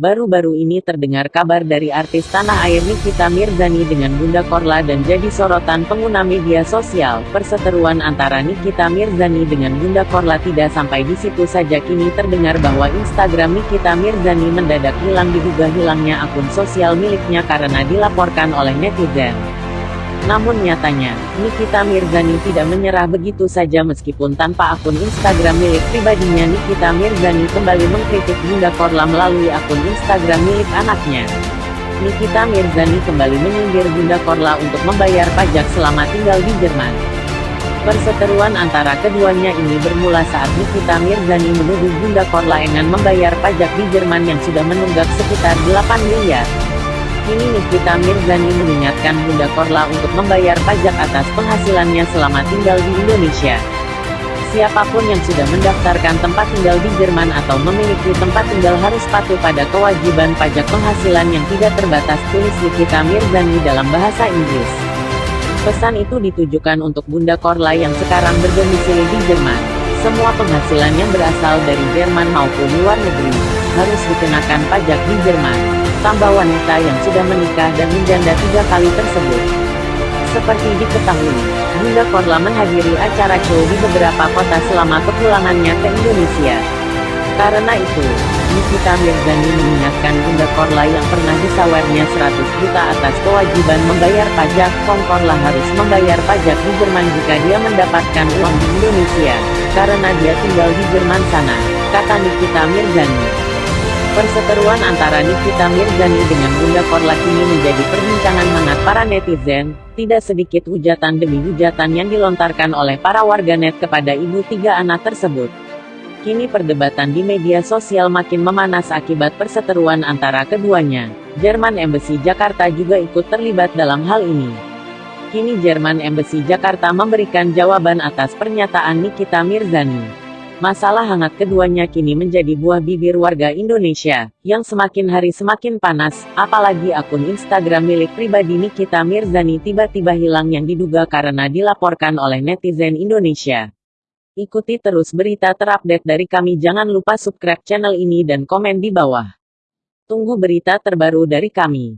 Baru-baru ini terdengar kabar dari artis tanah air Nikita Mirzani dengan Bunda Korla dan jadi sorotan pengguna media sosial. Perseteruan antara Nikita Mirzani dengan Bunda Korla tidak sampai di situ saja kini terdengar bahwa Instagram Nikita Mirzani mendadak hilang diduga hilangnya akun sosial miliknya karena dilaporkan oleh netizen. Namun nyatanya, Nikita Mirzani tidak menyerah begitu saja meskipun tanpa akun Instagram milik pribadinya Nikita Mirzani kembali mengkritik Bunda Korla melalui akun Instagram milik anaknya. Nikita Mirzani kembali menyindir Bunda Korla untuk membayar pajak selama tinggal di Jerman. Perseteruan antara keduanya ini bermula saat Nikita Mirzani menuduh Bunda Korla dengan membayar pajak di Jerman yang sudah menunggak sekitar 8 miliar. Kini Nikita Mirzani mengingatkan Bunda Korla untuk membayar pajak atas penghasilannya selama tinggal di Indonesia. Siapa pun yang sudah mendaftarkan tempat tinggal di Jerman atau memiliki tempat tinggal harus patuh pada kewajiban pajak penghasilan yang tidak terbatas tulis Nikita Mirzani dalam bahasa Inggris. Pesan itu ditujukan untuk Bunda Korla yang sekarang berdomisili di Jerman. Semua penghasilan yang berasal dari Jerman maupun luar negeri, harus dikenakan pajak di Jerman tambah wanita yang sudah menikah dan menjanda tiga kali tersebut. Seperti diketahui, Bunda Korla menghadiri acara show di beberapa kota selama kepulangannya ke Indonesia. Karena itu, Nikita Mirzani mengingatkan Bunda Korla yang pernah disawernya 100 juta atas kewajiban membayar pajak, Kong Korla harus membayar pajak di Jerman jika dia mendapatkan uang di Indonesia, karena dia tinggal di Jerman sana, kata Nikita Mirzani. Perseteruan antara Nikita Mirzani dengan Bunda Korla kini menjadi perbincangan hangat para netizen, tidak sedikit hujatan demi hujatan yang dilontarkan oleh para warganet kepada ibu tiga anak tersebut. Kini perdebatan di media sosial makin memanas akibat perseteruan antara keduanya. Jerman Embassy Jakarta juga ikut terlibat dalam hal ini. Kini Jerman Embassy Jakarta memberikan jawaban atas pernyataan Nikita Mirzani. Masalah hangat keduanya kini menjadi buah bibir warga Indonesia, yang semakin hari semakin panas, apalagi akun Instagram milik pribadi Nikita Mirzani tiba-tiba hilang yang diduga karena dilaporkan oleh netizen Indonesia. Ikuti terus berita terupdate dari kami jangan lupa subscribe channel ini dan komen di bawah. Tunggu berita terbaru dari kami.